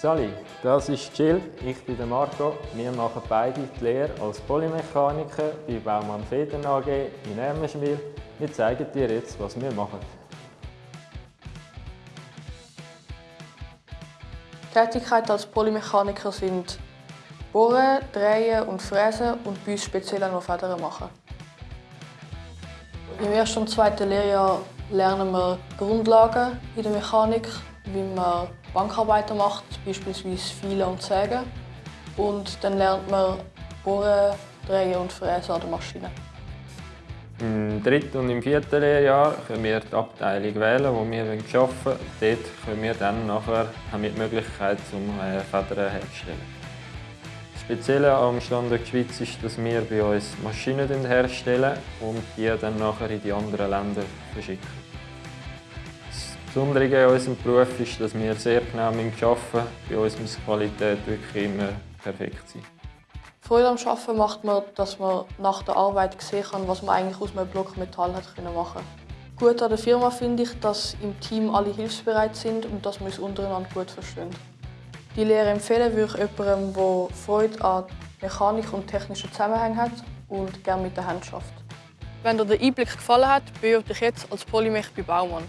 Sali, das ist Jill, ich bin Marco. Wir machen beide die Lehre als Polymechaniker bei Baumann Federn AG in Ermenschwil. Wir zeigen dir jetzt, was wir machen. Tätigkeiten als Polymechaniker sind Bohren, Drehen und Fräsen und bei uns speziell auch noch Federn machen. Im ersten und zweiten Lehrjahr lernen wir Grundlagen in der Mechanik, wie man Bankarbeiten macht, beispielsweise Fielen und Sägen. Und dann lernt man Bohren, Drehen und Fräsen an der Maschine. Im dritten und im vierten Lehrjahr können wir die Abteilung wählen, wo wir arbeiten wollen. Dort können wir dann nachher, haben wir die Möglichkeit, um Federn herzustellen. Das Spezielle am Standort Schweiz ist, dass wir bei uns Maschinen herstellen und die dann nachher in die anderen Länder verschicken. Das Besondere an unserem Beruf ist, dass wir sehr genau arbeiten müssen. Bei uns muss die Qualität wirklich immer perfekt sein. Freude am Arbeiten macht man, dass man nach der Arbeit sehen kann, was man eigentlich aus einem Block Metall hat machen Gut an der Firma finde ich, dass im Team alle hilfsbereit sind und dass wir uns untereinander gut verstehen. Die Lehre empfehlen würde ich jemandem, der Freude an Mechanik und technischen Zusammenhängen hat und gerne mit der Hand schafft. Wenn dir der Einblick gefallen hat, bewirb dich jetzt als Polymech bei Baumann.